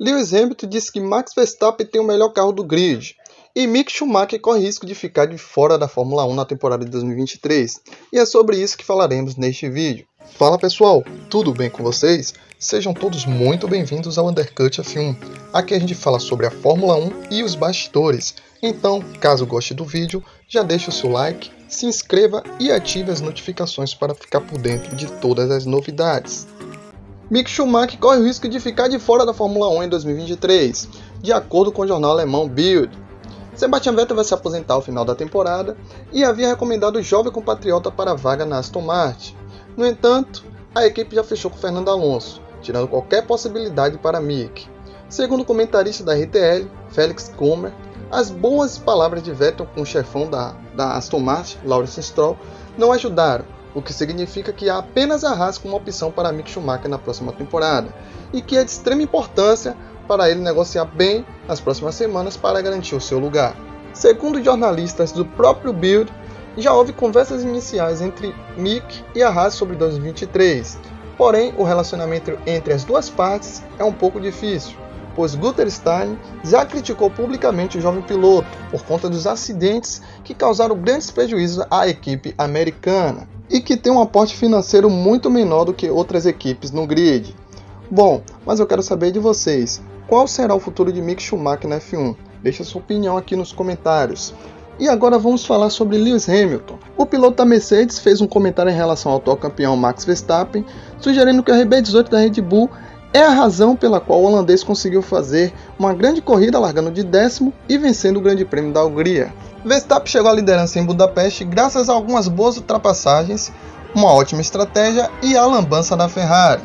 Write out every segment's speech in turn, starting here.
Lewis Hamilton disse que Max Verstappen tem o melhor carro do grid. E Mick Schumacher corre risco de ficar de fora da Fórmula 1 na temporada de 2023. E é sobre isso que falaremos neste vídeo. Fala pessoal, tudo bem com vocês? Sejam todos muito bem-vindos ao Undercut F1. Aqui a gente fala sobre a Fórmula 1 e os bastidores. Então, caso goste do vídeo, já deixe o seu like, se inscreva e ative as notificações para ficar por dentro de todas as novidades. Mick Schumacher corre o risco de ficar de fora da Fórmula 1 em 2023, de acordo com o jornal alemão Bild. Sebastian Vettel vai se aposentar ao final da temporada e havia recomendado o jovem compatriota para a vaga na Aston Martin. No entanto, a equipe já fechou com Fernando Alonso, tirando qualquer possibilidade para Mick. Segundo o comentarista da RTL, Felix Kummer, as boas palavras de Vettel com o chefão da, da Aston Martin, Lawrence Stroll, não ajudaram o que significa que há apenas a Haas como opção para Mick Schumacher na próxima temporada, e que é de extrema importância para ele negociar bem nas próximas semanas para garantir o seu lugar. Segundo jornalistas do próprio Build, já houve conversas iniciais entre Mick e a Haas sobre 2023, porém o relacionamento entre as duas partes é um pouco difícil, pois Guter Stein já criticou publicamente o jovem piloto por conta dos acidentes que causaram grandes prejuízos à equipe americana e que tem um aporte financeiro muito menor do que outras equipes no grid. Bom, mas eu quero saber de vocês, qual será o futuro de Mick Schumacher na F1? Deixe sua opinião aqui nos comentários. E agora vamos falar sobre Lewis Hamilton. O piloto da Mercedes fez um comentário em relação ao atual campeão Max Verstappen, sugerindo que a RB18 da Red Bull é a razão pela qual o holandês conseguiu fazer uma grande corrida largando de décimo e vencendo o Grande Prêmio da Hungria. Verstappen chegou à liderança em Budapeste graças a algumas boas ultrapassagens, uma ótima estratégia e a lambança da Ferrari.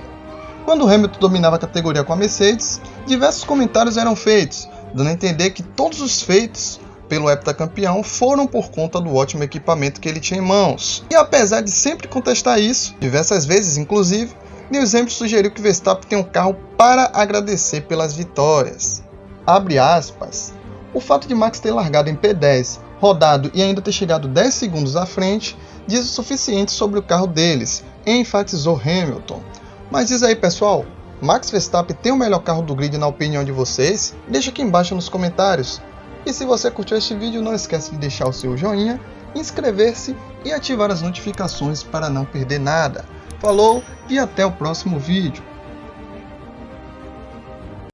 Quando Hamilton dominava a categoria com a Mercedes, diversos comentários eram feitos, dando a entender que todos os feitos pelo heptacampeão foram por conta do ótimo equipamento que ele tinha em mãos. E apesar de sempre contestar isso, diversas vezes inclusive, Lewis Hamilton sugeriu que Verstappen tem um carro para agradecer pelas vitórias. Abre aspas. O fato de Max ter largado em P10, rodado e ainda ter chegado 10 segundos à frente diz o suficiente sobre o carro deles, enfatizou Hamilton. Mas diz aí pessoal, Max Verstappen tem o melhor carro do grid na opinião de vocês? Deixa aqui embaixo nos comentários. E se você curtiu este vídeo, não esquece de deixar o seu joinha, inscrever-se e ativar as notificações para não perder nada. Falou e até o próximo vídeo.